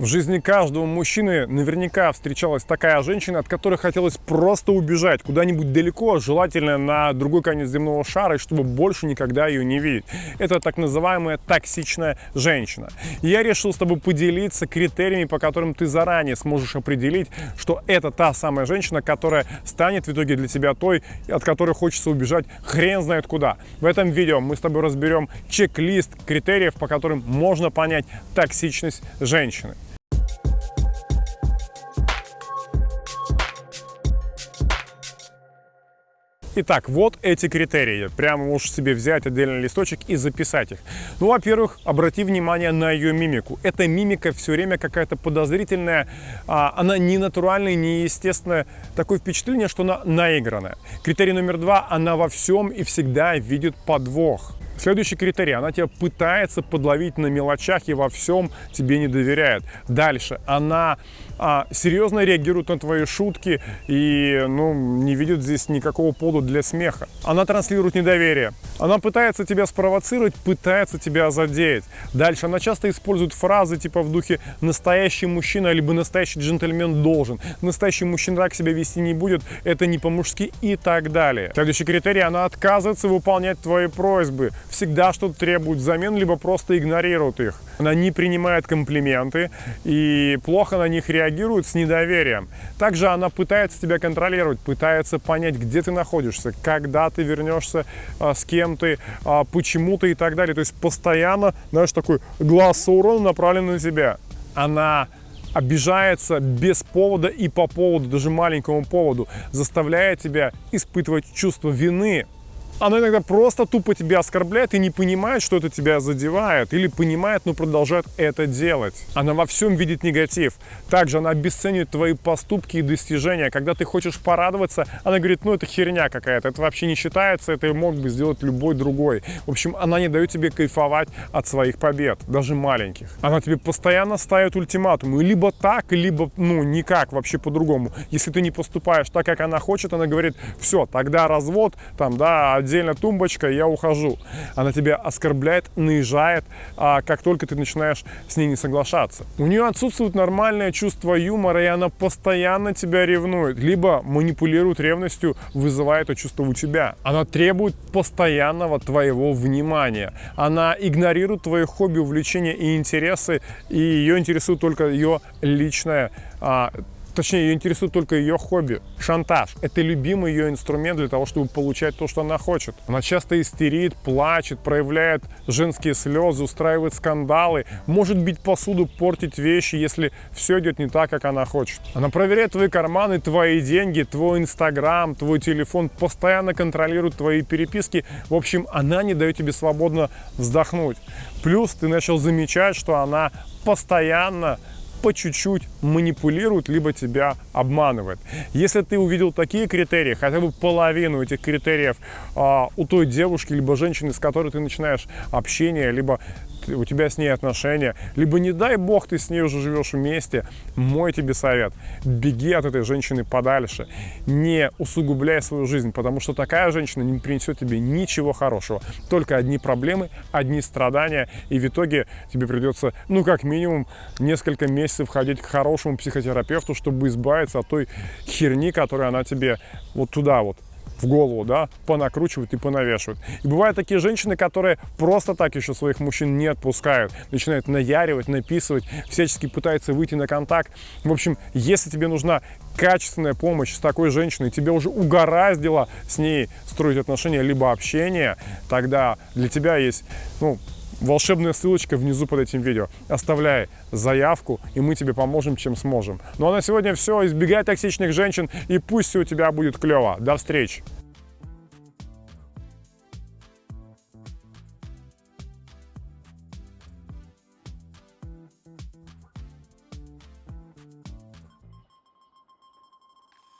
В жизни каждого мужчины наверняка встречалась такая женщина, от которой хотелось просто убежать куда-нибудь далеко, желательно на другой конец земного шара, и чтобы больше никогда ее не видеть. Это так называемая токсичная женщина. Я решил с тобой поделиться критериями, по которым ты заранее сможешь определить, что это та самая женщина, которая станет в итоге для тебя той, от которой хочется убежать хрен знает куда. В этом видео мы с тобой разберем чек-лист критериев, по которым можно понять токсичность женщины. Итак, вот эти критерии. Прямо можешь себе взять отдельный листочек и записать их. Ну, во-первых, обрати внимание на ее мимику. Эта мимика все время какая-то подозрительная, а, она не натуральная, не естественная. Такое впечатление, что она наигранная. Критерий номер два, она во всем и всегда видит подвох. Следующий критерий. Она тебя пытается подловить на мелочах и во всем тебе не доверяет. Дальше. Она а, серьезно реагирует на твои шутки и ну, не видит здесь никакого повода для смеха. Она транслирует недоверие. Она пытается тебя спровоцировать, пытается тебя задеть. Дальше. Она часто использует фразы типа в духе «настоящий мужчина» либо «настоящий джентльмен должен», «настоящий мужчина так себя вести не будет», «это не по-мужски» и так далее. Следующий критерий. Она отказывается выполнять твои просьбы всегда что-то требует взамен, либо просто игнорирует их. Она не принимает комплименты и плохо на них реагирует с недоверием. Также она пытается тебя контролировать, пытается понять, где ты находишься, когда ты вернешься, а, с кем ты, а, почему ты и так далее. То есть постоянно, знаешь, такой глаз урона направлен на тебя. Она обижается без повода и по поводу, даже маленькому поводу, заставляя тебя испытывать чувство вины оно иногда просто тупо тебя оскорбляет и не понимает, что это тебя задевает, или понимает, но продолжает это делать. Она во всем видит негатив. Также она обесценивает твои поступки и достижения. Когда ты хочешь порадоваться, она говорит, ну это херня какая-то, это вообще не считается, это мог бы сделать любой другой. В общем, она не дает тебе кайфовать от своих побед, даже маленьких. Она тебе постоянно ставит ультиматумы, либо так, либо, ну, никак, вообще по-другому. Если ты не поступаешь так, как она хочет, она говорит, все, тогда развод, там, да, отдельно тумбочка, я ухожу. Она тебя оскорбляет, наезжает, а как только ты начинаешь с ней не соглашаться. У нее отсутствует нормальное чувство юмора, и она постоянно тебя ревнует, либо манипулирует ревностью, вызывая это чувство у тебя. Она требует постоянного твоего внимания. Она игнорирует твои хобби, увлечения и интересы, и ее интересует только ее личное а, Точнее, ее интересует только ее хобби. Шантаж. Это любимый ее инструмент для того, чтобы получать то, что она хочет. Она часто истерит, плачет, проявляет женские слезы, устраивает скандалы, может бить посуду, портить вещи, если все идет не так, как она хочет. Она проверяет твои карманы, твои деньги, твой инстаграм, твой телефон, постоянно контролирует твои переписки. В общем, она не дает тебе свободно вздохнуть. Плюс ты начал замечать, что она постоянно по чуть-чуть манипулирует, либо тебя обманывает. Если ты увидел такие критерии, хотя бы половину этих критериев а, у той девушки, либо женщины, с которой ты начинаешь общение, либо у тебя с ней отношения, либо, не дай бог, ты с ней уже живешь вместе, мой тебе совет, беги от этой женщины подальше, не усугубляй свою жизнь, потому что такая женщина не принесет тебе ничего хорошего, только одни проблемы, одни страдания, и в итоге тебе придется, ну, как минимум, несколько месяцев ходить к хорошему психотерапевту, чтобы избавиться от той херни, которую она тебе вот туда вот в голову, да, понакручивают и понавешивают. И бывают такие женщины, которые просто так еще своих мужчин не отпускают, начинают наяривать, написывать, всячески пытаются выйти на контакт. В общем, если тебе нужна качественная помощь с такой женщиной, тебе уже угораздило с ней строить отношения либо общение, тогда для тебя есть, ну, волшебная ссылочка внизу под этим видео. Оставляй заявку, и мы тебе поможем, чем сможем. Ну а на сегодня все. Избегай токсичных женщин, и пусть у тебя будет клево. До встречи!